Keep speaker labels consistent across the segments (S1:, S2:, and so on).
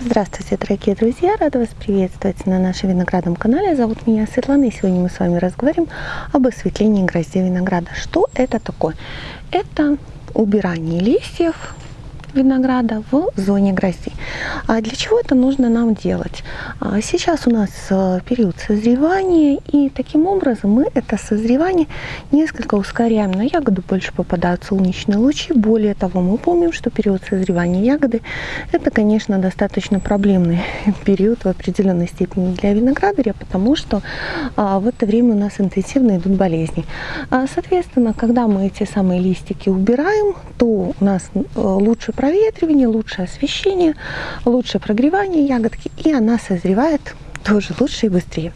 S1: Здравствуйте, дорогие друзья! Рада вас приветствовать на нашем виноградном канале. Зовут меня Светлана, и сегодня мы с вами разговариваем об осветлении гроздей винограда. Что это такое? Это убирание листьев винограда в зоне гроздей. А для чего это нужно нам делать? А сейчас у нас э, период созревания, и таким образом мы это созревание несколько ускоряем. На ягоду больше попадают солнечные лучи. Более того, мы помним, что период созревания ягоды это, конечно, достаточно проблемный период в определенной степени для виноградаря, потому что а, в это время у нас интенсивно идут болезни. А, соответственно, когда мы эти самые листики убираем, то у нас э, лучше проветривание, лучшее освещение, лучшее прогревание ягодки, и она созревает тоже лучше и быстрее.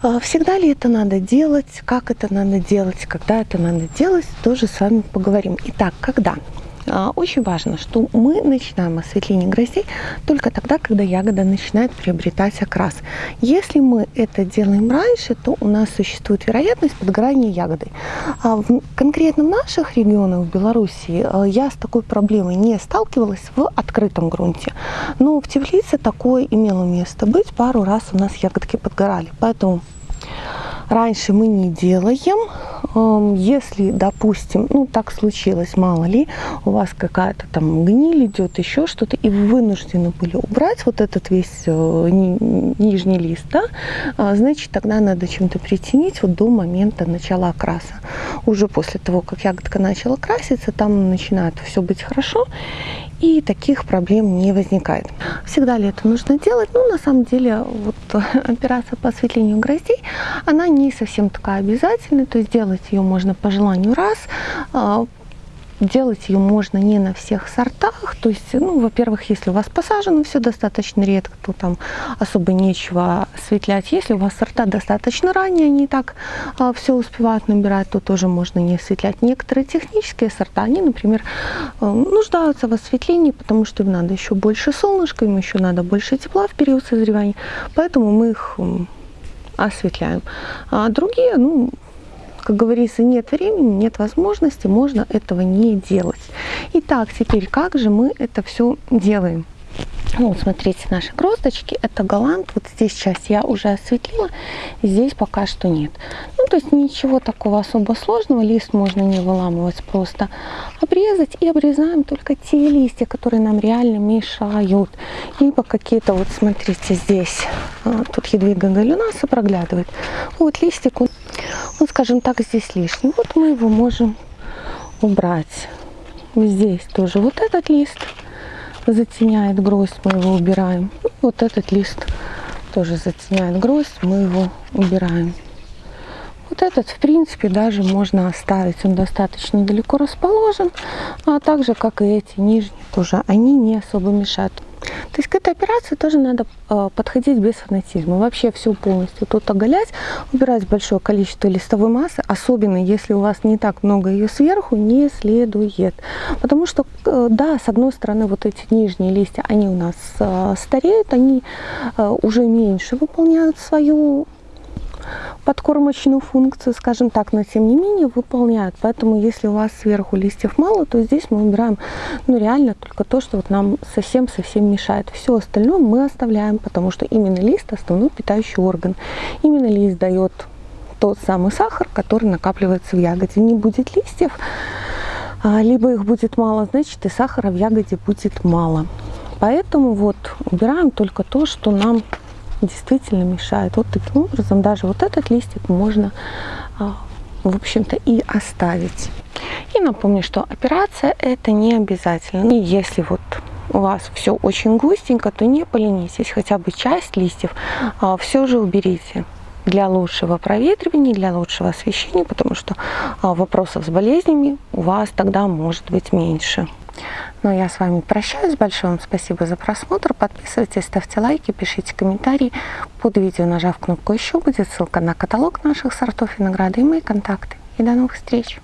S1: А всегда ли это надо делать, как это надо делать, когда это надо делать, тоже с вами поговорим. Итак, когда? А, очень важно, что мы начинаем осветление гроздей только тогда, когда ягода начинает приобретать окрас. Если мы это делаем раньше, то у нас существует вероятность подгорания ягоды. А в конкретно наших регионах в Беларуси а, я с такой проблемой не сталкивалась в открытом грунте. Но в теплице такое имело место быть. Пару раз у нас ягодки подгорали. Поэтому раньше мы не делаем. Если, допустим, ну так случилось, мало ли, у вас какая-то там гниль идет, еще что-то, и вы вынуждены были убрать вот этот весь э, нижний лист, да, а, значит, тогда надо чем-то притянить вот до момента начала окраса. Уже после того, как ягодка начала краситься, там начинает все быть хорошо, и таких проблем не возникает. Всегда ли это нужно делать? Ну, на самом деле, вот операция по осветлению гроздей, она не совсем такая обязательная, то есть делать ее можно по желанию раз, а, Делать ее можно не на всех сортах. То есть, ну, во-первых, если у вас посажено все достаточно редко, то там особо нечего осветлять. Если у вас сорта достаточно ранние, они так а, все успевают набирать, то тоже можно не осветлять. Некоторые технические сорта, они, например, а, нуждаются в осветлении, потому что им надо еще больше солнышка, им еще надо больше тепла в период созревания. Поэтому мы их осветляем. А другие, ну, как говорится, нет времени, нет возможности, можно этого не делать. Итак, теперь как же мы это все делаем? Ну, вот смотрите, наши гроздочки, это голланд. Вот здесь часть я уже осветлила, здесь пока что нет. Ну, то есть ничего такого особо сложного. Лист можно не выламывать, просто обрезать. И обрезаем только те листья, которые нам реально мешают. Либо какие-то, вот смотрите, здесь, а, тут ядвига галюнаса проглядывает. Вот листик, он, он, скажем так, здесь лишний. Вот мы его можем убрать. Здесь тоже вот этот лист затеняет гроздь, мы его убираем. Вот этот лист тоже затеняет гроздь, мы его убираем. Вот этот, в принципе, даже можно оставить. Он достаточно далеко расположен, а также, как и эти нижние тоже, они не особо мешают. То есть к этой операции тоже надо э, подходить без фанатизма. Вообще все полностью тут оголять, убирать большое количество листовой массы, особенно если у вас не так много ее сверху, не следует. Потому что, да, с одной стороны, вот эти нижние листья, они у нас э, стареют, они э, уже меньше выполняют свою подкормочную функцию, скажем так, но тем не менее выполняют. Поэтому если у вас сверху листьев мало, то здесь мы убираем ну, реально только то, что вот нам совсем-совсем мешает. Все остальное мы оставляем, потому что именно лист основной питающий орган. Именно лист дает тот самый сахар, который накапливается в ягоде. Не будет листьев, а, либо их будет мало, значит и сахара в ягоде будет мало. Поэтому вот убираем только то, что нам действительно мешает. Вот таким образом даже вот этот листик можно, а, в общем-то, и оставить. И напомню, что операция это не обязательно. И если вот у вас все очень густенько, то не поленитесь, хотя бы часть листьев а, все же уберите для лучшего проветривания, для лучшего освещения, потому что а, вопросов с болезнями у вас тогда может быть меньше. Ну, я с вами прощаюсь. Большое вам спасибо за просмотр. Подписывайтесь, ставьте лайки, пишите комментарии. Под видео, нажав кнопку «Еще», будет ссылка на каталог наших сортов винограда и мои контакты. И до новых встреч!